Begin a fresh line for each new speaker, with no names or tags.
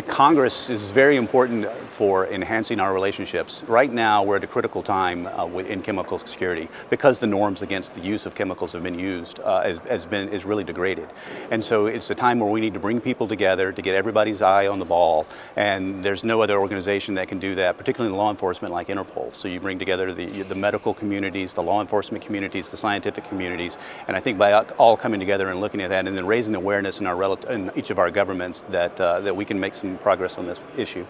The Congress is very important for enhancing our relationships. Right now, we're at a critical time uh, in chemical security because the norms against the use of chemicals have been used uh, has, has, been is really degraded. And so it's a time where we need to bring people together to get everybody's eye on the ball. And there's no other organization that can do that, particularly in law enforcement like Interpol. So you bring together the, the medical communities, the law enforcement communities, the scientific communities. And I think by all coming together and looking at that and then raising the awareness in, our in each of our governments that, uh, that we can make some progress on this issue.